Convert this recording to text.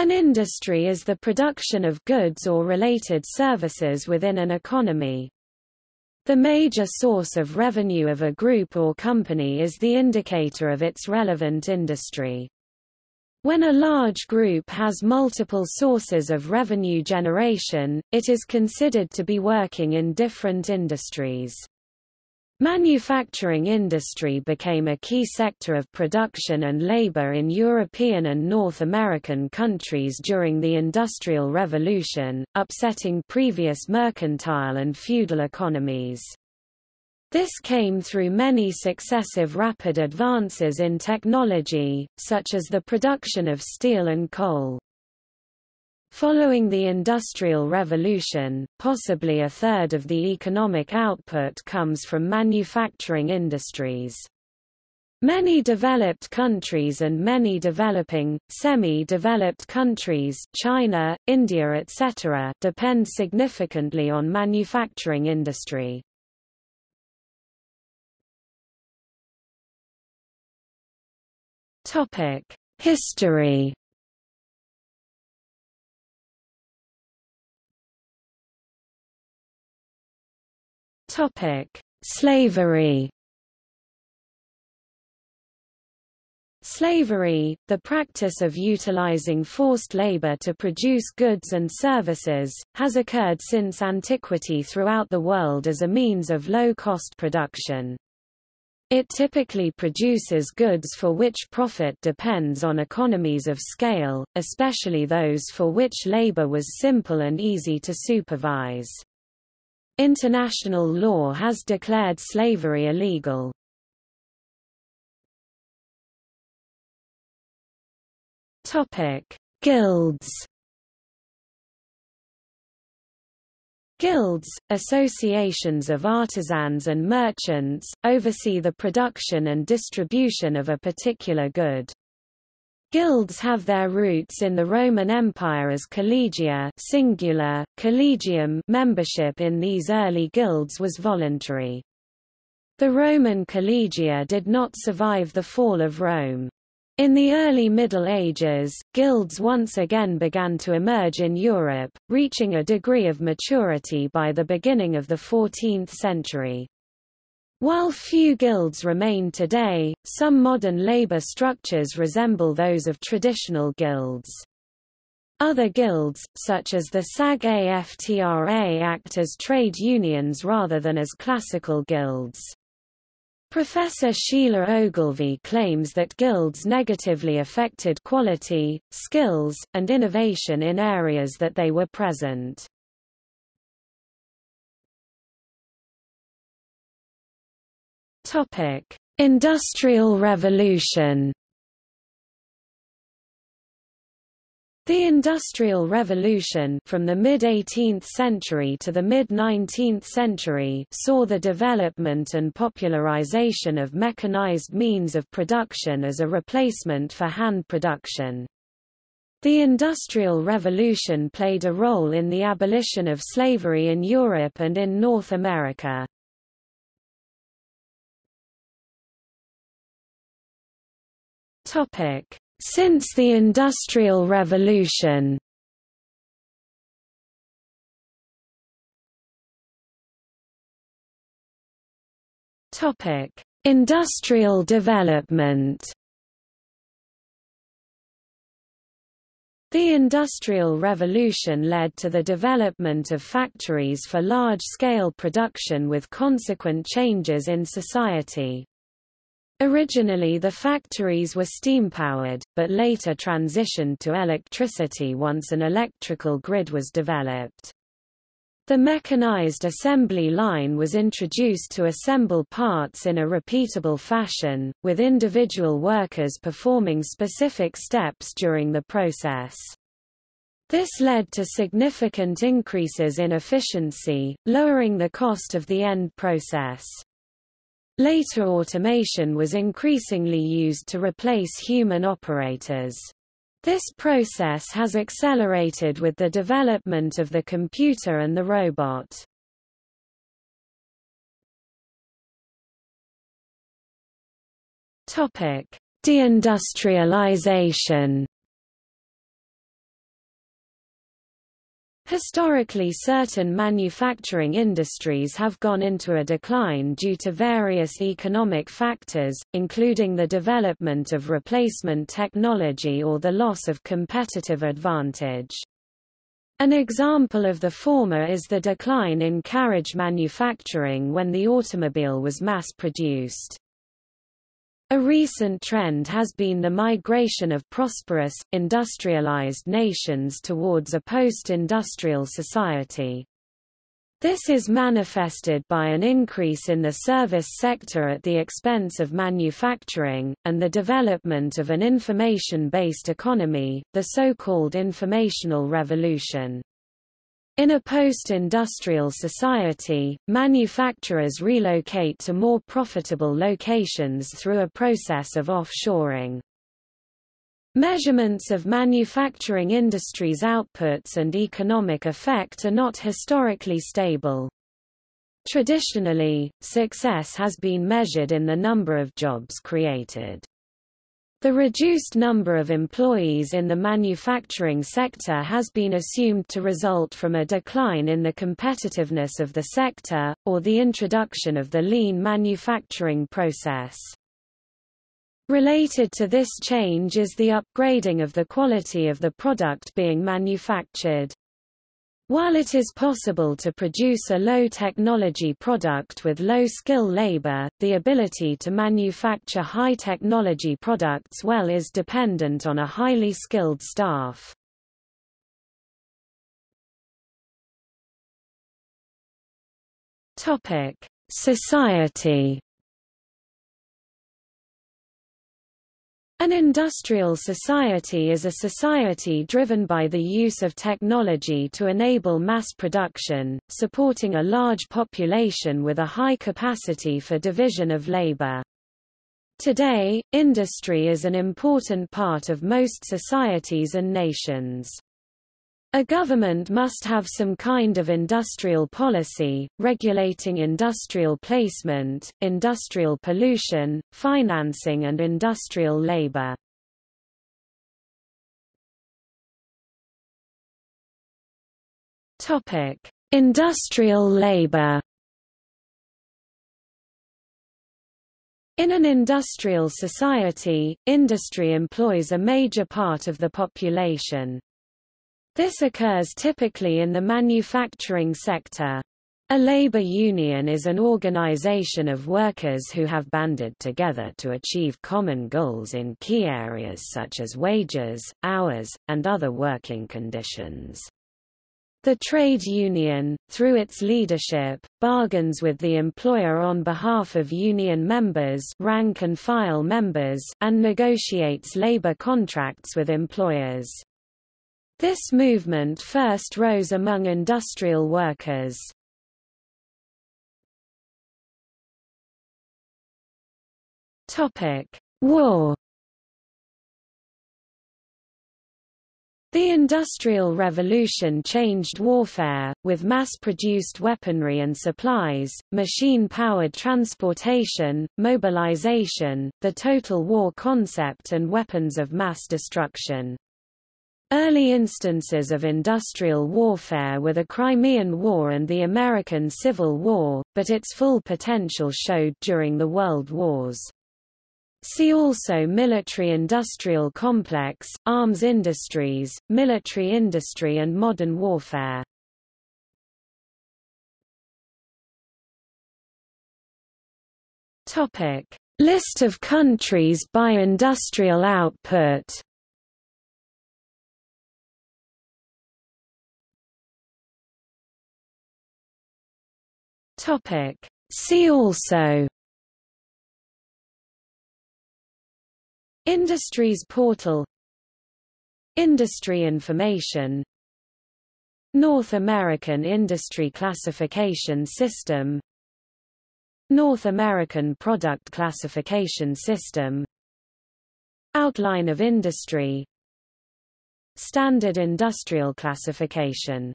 An industry is the production of goods or related services within an economy. The major source of revenue of a group or company is the indicator of its relevant industry. When a large group has multiple sources of revenue generation, it is considered to be working in different industries. Manufacturing industry became a key sector of production and labor in European and North American countries during the Industrial Revolution, upsetting previous mercantile and feudal economies. This came through many successive rapid advances in technology, such as the production of steel and coal. Following the Industrial Revolution, possibly a third of the economic output comes from manufacturing industries. Many developed countries and many developing, semi-developed countries China, India etc. depend significantly on manufacturing industry. History Topic: Slavery. Slavery, the practice of utilizing forced labor to produce goods and services, has occurred since antiquity throughout the world as a means of low-cost production. It typically produces goods for which profit depends on economies of scale, especially those for which labor was simple and easy to supervise. International law has declared slavery illegal. Topic: Guilds. Guilds, associations of artisans and merchants, oversee the production and distribution of a particular good. Guilds have their roots in the Roman Empire as collegia singular, collegium membership in these early guilds was voluntary. The Roman collegia did not survive the fall of Rome. In the early Middle Ages, guilds once again began to emerge in Europe, reaching a degree of maturity by the beginning of the 14th century. While few guilds remain today, some modern labor structures resemble those of traditional guilds. Other guilds, such as the SAG-AFTRA act as trade unions rather than as classical guilds. Professor Sheilagh Ogilvie claims that guilds negatively affected quality, skills, and innovation in areas that they were present. Topic: Industrial Revolution. The Industrial Revolution from the mid-18th century to the mid-19th century saw the development and popularization of mechanized means of production as a replacement for hand production. The Industrial Revolution played a role in the abolition of slavery in Europe and in North America. Since the Industrial Revolution. Industrial development. The Industrial Revolution led to the development of factories for large-scale production with consequent changes in society. Originally the factories were steam-powered, but later transitioned to electricity once an electrical grid was developed. The mechanized assembly line was introduced to assemble parts in a repeatable fashion, with individual workers performing specific steps during the process. This led to significant increases in efficiency, lowering the cost of the end process. Later automation was increasingly used to replace human operators. This process has accelerated with the development of the computer and the robot. Topic: Deindustrialization. Historically certain manufacturing industries have gone into a decline due to various economic factors, including the development of replacement technology or the loss of competitive advantage. An example of the former is the decline in carriage manufacturing when the automobile was mass-produced. A recent trend has been the migration of prosperous, industrialized nations towards a post-industrial society. This is manifested by an increase in the service sector at the expense of manufacturing, and the development of an information-based economy, the so-called informational revolution. In a post-industrial society, manufacturers relocate to more profitable locations through a process of offshoring. Measurements of manufacturing industries' outputs and economic effect are not historically stable. Traditionally, success has been measured in the number of jobs created. The reduced number of employees in the manufacturing sector has been assumed to result from a decline in the competitiveness of the sector, or the introduction of the lean manufacturing process. Related to this change is the upgrading of the quality of the product being manufactured. While it is possible to produce a low-technology product with low-skill labor, the ability to manufacture high-technology products well is dependent on a highly skilled staff. Society An industrial society is a society driven by the use of technology to enable mass production, supporting a large population with a high capacity for division of labor. Today, industry is an important part of most societies and nations. A government must have some kind of industrial policy, regulating industrial placement, industrial pollution, financing and industrial labor. Industrial labor In an industrial society, industry employs a major part of the population. This occurs typically in the manufacturing sector. A labor union is an organization of workers who have banded together to achieve common goals in key areas such as wages, hours, and other working conditions. The trade union, through its leadership, bargains with the employer on behalf of union members rank and file members and negotiates labor contracts with employers. This movement first rose among industrial workers. War The Industrial Revolution changed warfare, with mass-produced weaponry and supplies, machine-powered transportation, mobilization, the total war concept and weapons of mass destruction. Early instances of industrial warfare were the Crimean War and the American Civil War, but its full potential showed during the World Wars. See also Military-industrial complex, arms industries, military industry and modern warfare. List of countries by industrial output Topic. See also. Industries portal. Industry information. North American Industry Classification System. North American Product Classification System. Outline of Industry. Standard Industrial Classification